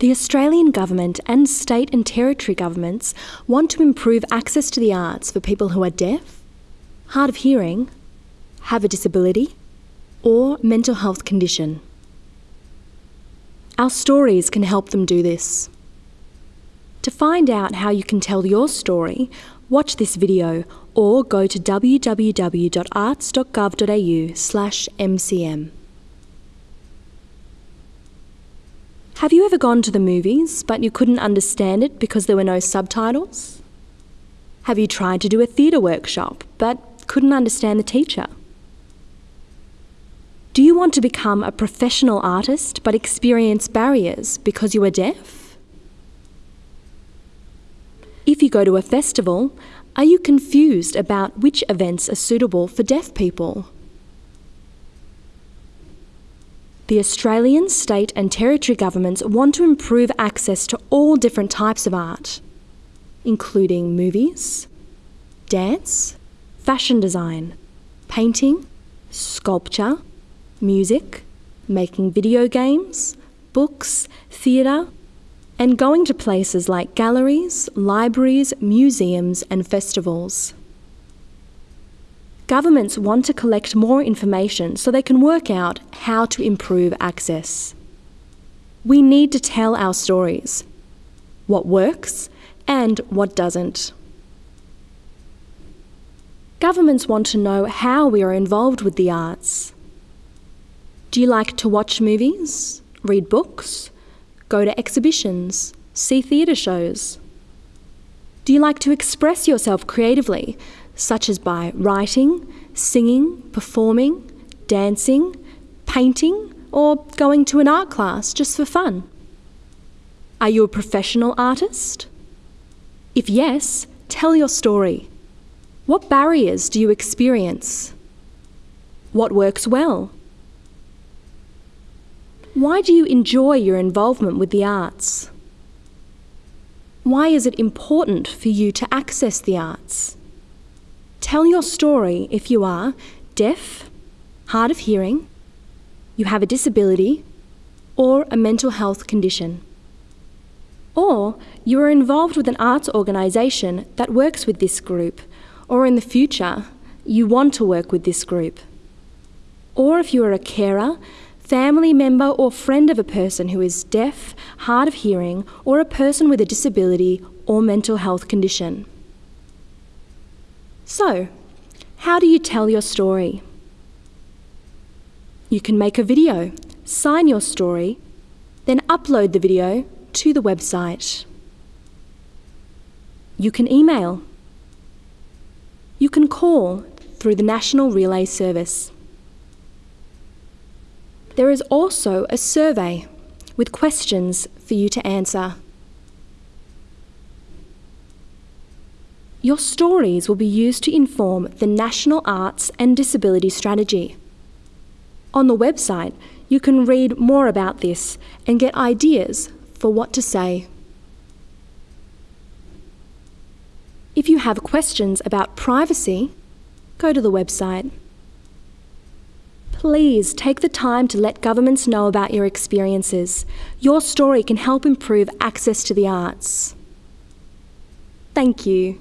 The Australian Government and state and territory governments want to improve access to the arts for people who are deaf, hard of hearing, have a disability, or mental health condition. Our stories can help them do this. To find out how you can tell your story, watch this video or go to www.arts.gov.au/mcm. Have you ever gone to the movies but you couldn't understand it because there were no subtitles? Have you tried to do a theatre workshop but couldn't understand the teacher? Do you want to become a professional artist but experience barriers because you are deaf? If you go to a festival, are you confused about which events are suitable for deaf people? The Australian, state and territory governments want to improve access to all different types of art, including movies, dance, fashion design, painting, sculpture, music, making video games, books, theatre, and going to places like galleries, libraries, museums, and festivals. Governments want to collect more information so they can work out how to improve access. We need to tell our stories what works and what doesn't. Governments want to know how we are involved with the arts. Do you like to watch movies, read books, go to exhibitions, see theatre shows? Do you like to express yourself creatively such as by writing, singing, performing, dancing, painting, or going to an art class just for fun? Are you a professional artist? If yes, tell your story. What barriers do you experience? What works well? Why do you enjoy your involvement with the arts? Why is it important for you to access the arts? Tell your story if you are deaf, hard of hearing, you have a disability, or a mental health condition. Or you are involved with an arts organisation that works with this group, or in the future, you want to work with this group. Or if you are a carer, family member, or friend of a person who is deaf, hard of hearing, or a person with a disability or mental health condition. So, how do you tell your story? You can make a video, sign your story, then upload the video to the website. You can email. You can call through the National Relay Service. There is also a survey with questions for you to answer. Your stories will be used to inform the National Arts and Disability Strategy. On the website, you can read more about this and get ideas for what to say. If you have questions about privacy, go to the website. Please take the time to let governments know about your experiences. Your story can help improve access to the arts. Thank you.